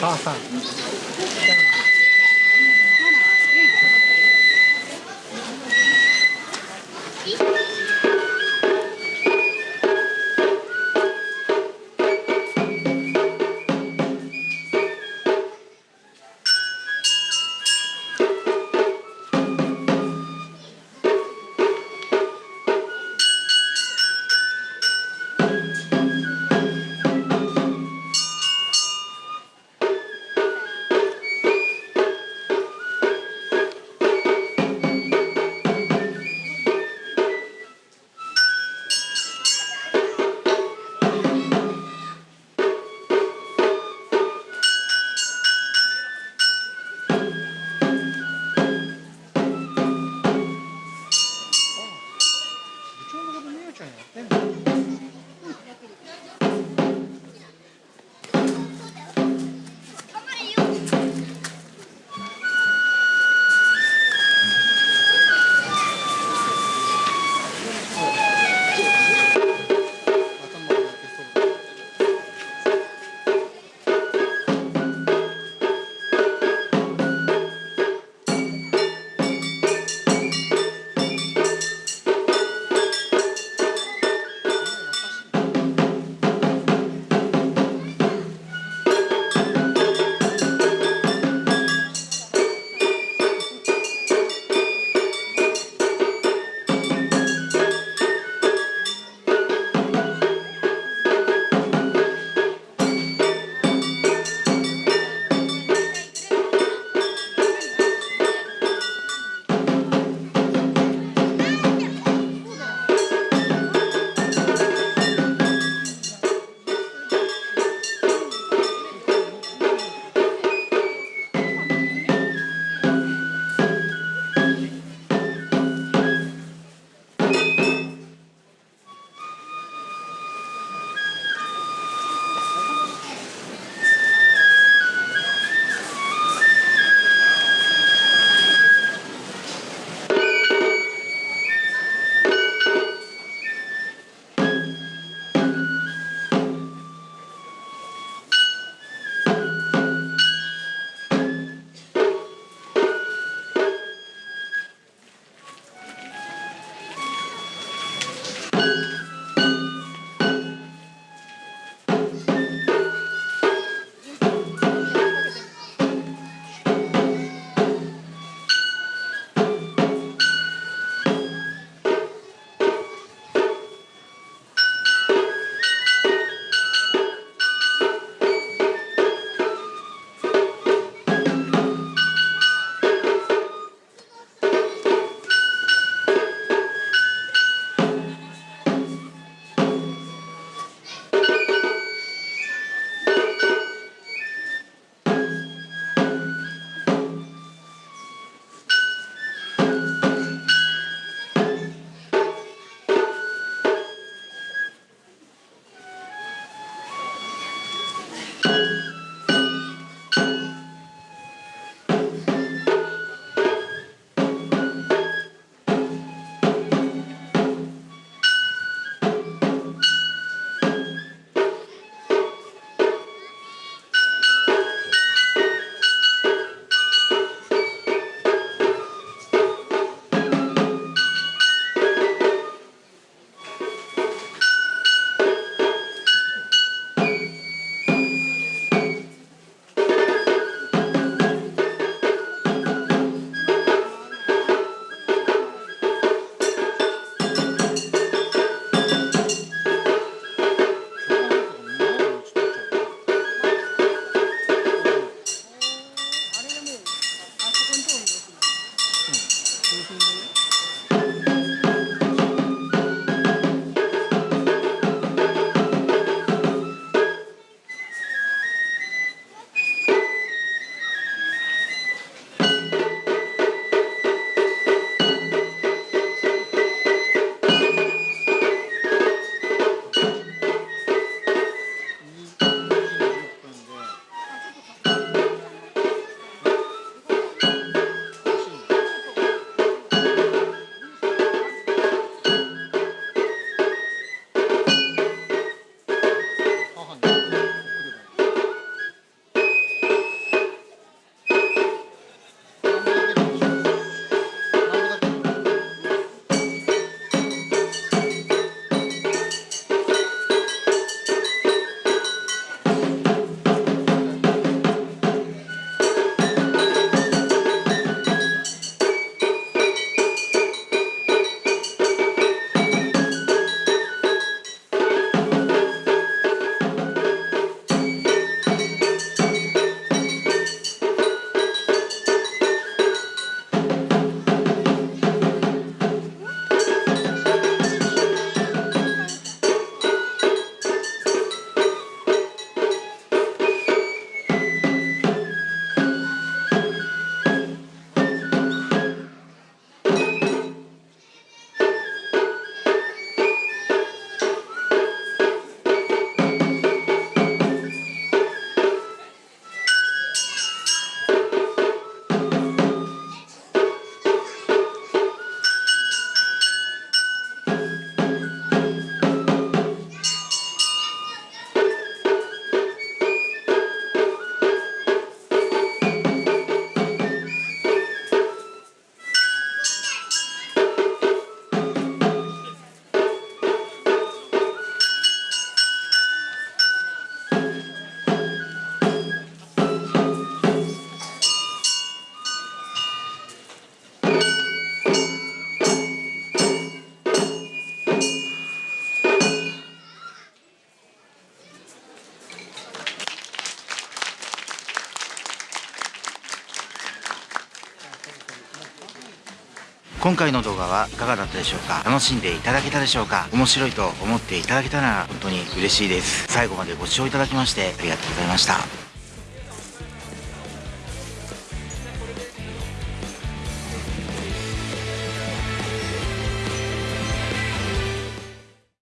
母さん。今回の動画はいかがだったでしょうか？楽しんでいただけたでしょうか？面白いと思っていただけたら本当に嬉しいです。最後までご視聴いただきましてありがとうございました。